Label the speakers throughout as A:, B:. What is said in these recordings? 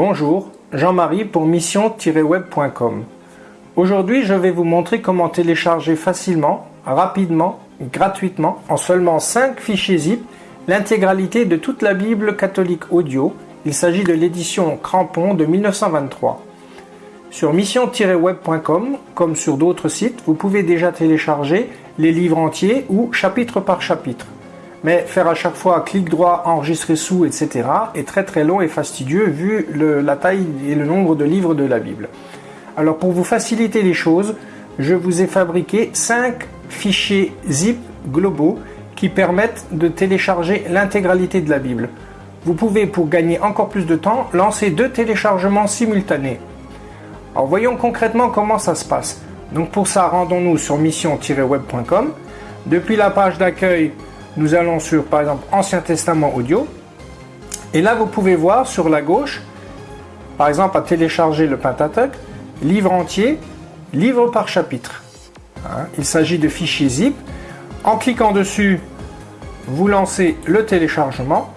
A: Bonjour, Jean-Marie pour mission-web.com. Aujourd'hui, je vais vous montrer comment télécharger facilement, rapidement gratuitement, en seulement 5 fichiers zip, l'intégralité de toute la Bible catholique audio. Il s'agit de l'édition Crampon de 1923. Sur mission-web.com, comme sur d'autres sites, vous pouvez déjà télécharger les livres entiers ou chapitre par chapitre. Mais faire à chaque fois clic droit, enregistrer sous, etc. est très très long et fastidieux vu la taille et le nombre de livres de la Bible. Alors pour vous faciliter les choses, je vous ai fabriqué 5 fichiers zip globaux qui permettent de télécharger l'intégralité de la Bible. Vous pouvez, pour gagner encore plus de temps, lancer deux téléchargements simultanés. Alors voyons concrètement comment ça se passe. Donc pour ça, rendons-nous sur mission-web.com. Depuis la page d'accueil, nous allons sur par exemple Ancien Testament audio. Et là, vous pouvez voir sur la gauche, par exemple à télécharger le Pentateuch, livre entier, livre par chapitre. Hein, il s'agit de fichiers zip. En cliquant dessus, vous lancez le téléchargement,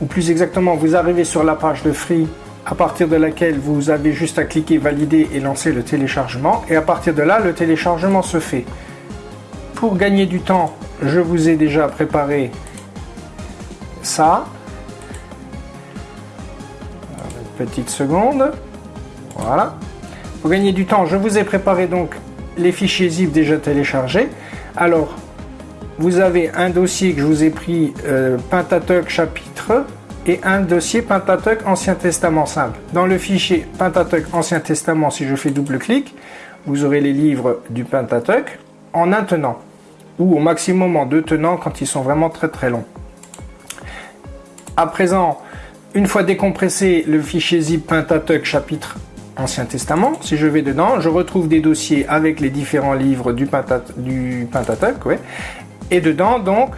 A: ou plus exactement, vous arrivez sur la page de Free à partir de laquelle vous avez juste à cliquer valider et lancer le téléchargement et à partir de là le téléchargement se fait. Pour gagner du temps, je vous ai déjà préparé ça. Une petite seconde. Voilà. Pour gagner du temps, je vous ai préparé donc les fichiers zip déjà téléchargés. Alors, vous avez un dossier que je vous ai pris, euh, Pentateuch chapitre et un dossier Pentateuch Ancien Testament simple. Dans le fichier Pentateuch Ancien Testament, si je fais double-clic, vous aurez les livres du Pentateuch en un ou au maximum en deux tenants quand ils sont vraiment très très longs. À présent, une fois décompressé le fichier zip Pentateuch chapitre Ancien Testament, si je vais dedans, je retrouve des dossiers avec les différents livres du, Pentateuch, et dedans donc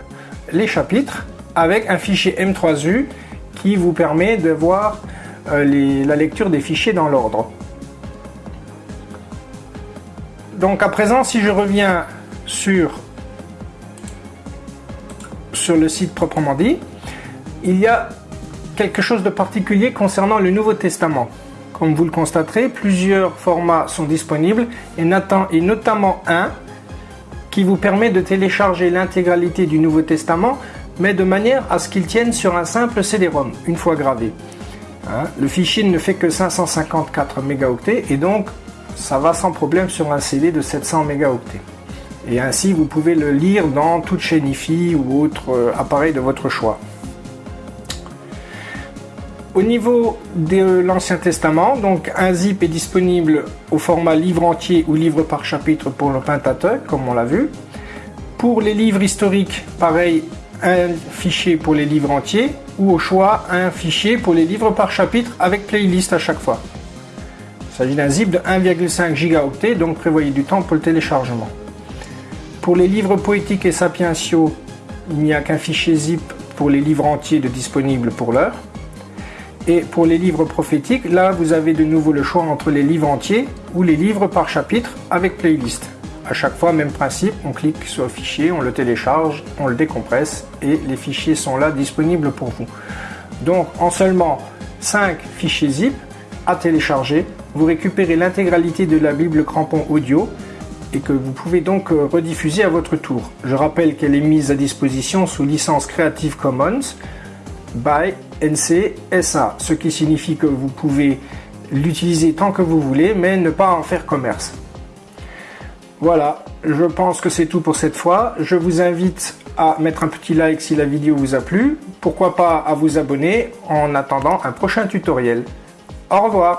A: les chapitres avec un fichier M3U qui vous permet de voir euh, la lecture des fichiers dans l'ordre. Donc à présent, si je reviens sur, le site proprement dit, il y a quelque chose de particulier concernant le Nouveau Testament. Comme vous le constaterez, plusieurs formats sont disponibles et notamment un qui vous permet de télécharger l'intégralité du Nouveau Testament mais de manière à ce qu'il tienne sur un simple CD-ROM, une fois gravé. Hein, le fichier ne fait que 554 mégaoctets et donc ça va sans problème sur un CD de 700 mégaoctets. Et ainsi vous pouvez le lire dans toute chaîne IFI ou autre euh, appareil de votre choix. Au niveau de l'Ancien Testament, donc un zip est disponible au format livre entier ou livre par chapitre pour le Pentateuch, comme on l'a vu. Pour les livres historiques, pareil, un fichier pour les livres entiers ou au choix un fichier pour les livres par chapitre avec playlist à chaque fois. Il s'agit d'un zip de 1,5 gigaoctets donc prévoyez du temps pour le téléchargement. Pour les livres poétiques et sapientiaux, il n'y a qu'un fichier zip pour les livres entiers de disponible pour l'heure. Et pour les livres prophétiques, là vous avez de nouveau le choix entre les livres entiers ou les livres par chapitre avec playlist. À chaque fois, même principe, on clique sur fichier, on le télécharge, on le décompresse et les fichiers sont là disponibles pour vous. Donc en seulement 5 fichiers zip à télécharger, vous récupérez l'intégralité de la Bible crampon audio et que vous pouvez donc euh, rediffuser à votre tour. Je rappelle qu'elle est mise à disposition sous licence Creative Commons by NC SA, ce qui signifie que vous pouvez l'utiliser tant que vous voulez mais ne pas en faire commerce. Voilà, je pense que c'est tout pour cette fois. Je vous invite à mettre un petit like si la vidéo vous a plu. Pourquoi pas à vous abonner en attendant un prochain tutoriel. Au revoir